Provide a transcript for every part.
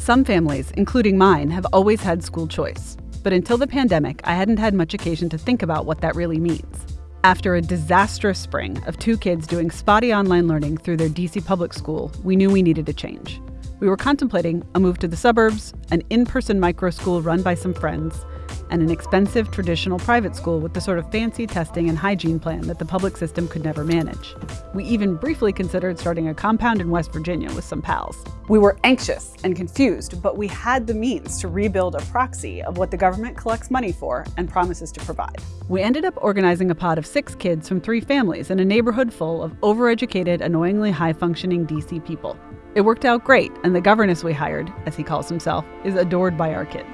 Some families, including mine, have always had school choice. But until the pandemic, I hadn't had much occasion to think about what that really means. After a disastrous spring of two kids doing spotty online learning through their DC public school, we knew we needed a change. We were contemplating a move to the suburbs, an in person micro school run by some friends, and an expensive traditional private school with the sort of fancy testing and hygiene plan that the public system could never manage. We even briefly considered starting a compound in West Virginia with some pals. We were anxious and confused, but we had the means to rebuild a proxy of what the government collects money for and promises to provide. We ended up organizing a pod of six kids from three families in a neighborhood full of overeducated, annoyingly high functioning DC people. It worked out great, and the governess we hired, as he calls himself, is adored by our kids.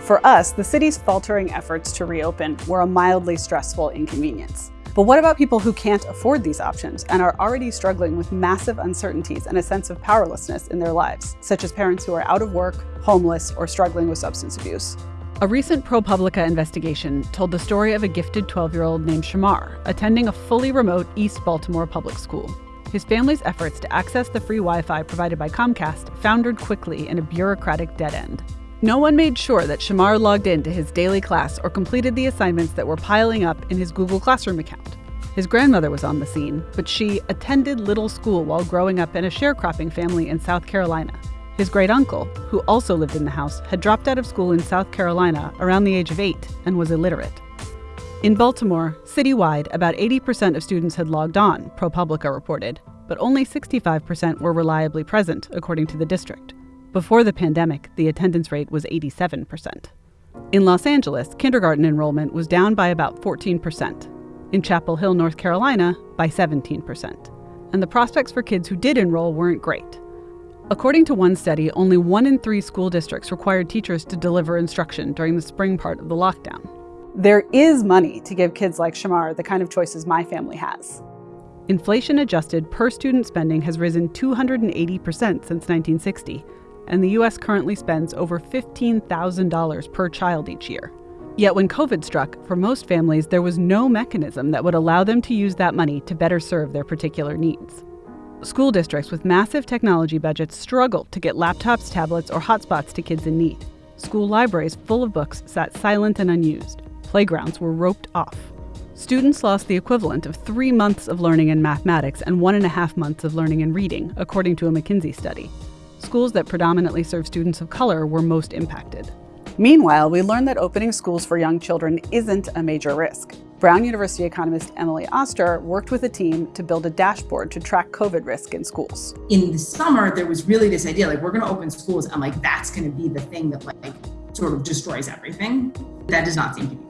For us, the city's faltering efforts to reopen were a mildly stressful inconvenience. But what about people who can't afford these options and are already struggling with massive uncertainties and a sense of powerlessness in their lives, such as parents who are out of work, homeless, or struggling with substance abuse? A recent ProPublica investigation told the story of a gifted 12 year old named Shamar attending a fully remote East Baltimore public school. His family's efforts to access the free Wi Fi provided by Comcast foundered quickly in a bureaucratic dead end. No one made sure that Shamar logged into his daily class or completed the assignments that were piling up in his Google Classroom account. His grandmother was on the scene, but she attended little school while growing up in a sharecropping family in South Carolina. His great uncle, who also lived in the house, had dropped out of school in South Carolina around the age of eight and was illiterate. In Baltimore, citywide, about 80% of students had logged on, ProPublica reported, but only 65% were reliably present, according to the district. Before the pandemic, the attendance rate was 87%. In Los Angeles, kindergarten enrollment was down by about 14%. In Chapel Hill, North Carolina, by 17%. And the prospects for kids who did enroll weren't great. According to one study, only one in three school districts required teachers to deliver instruction during the spring part of the lockdown. There is money to give kids like Shamar the kind of choices my family has. Inflation adjusted per student spending has risen 280% since 1960 and the U.S. currently spends over $15,000 per child each year. Yet when COVID struck, for most families, there was no mechanism that would allow them to use that money to better serve their particular needs. School districts with massive technology budgets struggled to get laptops, tablets, or hotspots to kids in need. School libraries full of books sat silent and unused. Playgrounds were roped off. Students lost the equivalent of three months of learning in mathematics and one and a half months of learning in reading, according to a McKinsey study schools that predominantly serve students of color were most impacted. Meanwhile, we learned that opening schools for young children isn't a major risk. Brown University economist Emily Oster worked with a team to build a dashboard to track COVID risk in schools. In the summer, there was really this idea like, we're going to open schools, and like, that's going to be the thing that like sort of destroys everything. That does not seem to be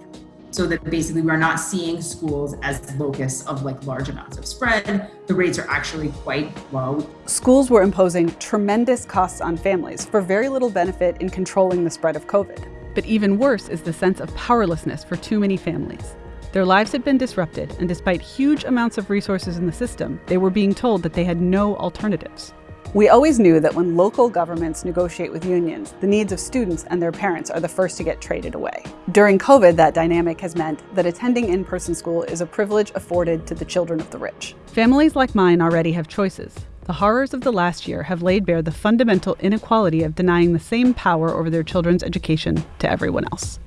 so that basically we're not seeing schools as locus of like large amounts of spread. The rates are actually quite low. Schools were imposing tremendous costs on families for very little benefit in controlling the spread of COVID. But even worse is the sense of powerlessness for too many families. Their lives had been disrupted, and despite huge amounts of resources in the system, they were being told that they had no alternatives. We always knew that when local governments negotiate with unions, the needs of students and their parents are the first to get traded away. During COVID, that dynamic has meant that attending in-person school is a privilege afforded to the children of the rich. Families like mine already have choices. The horrors of the last year have laid bare the fundamental inequality of denying the same power over their children's education to everyone else.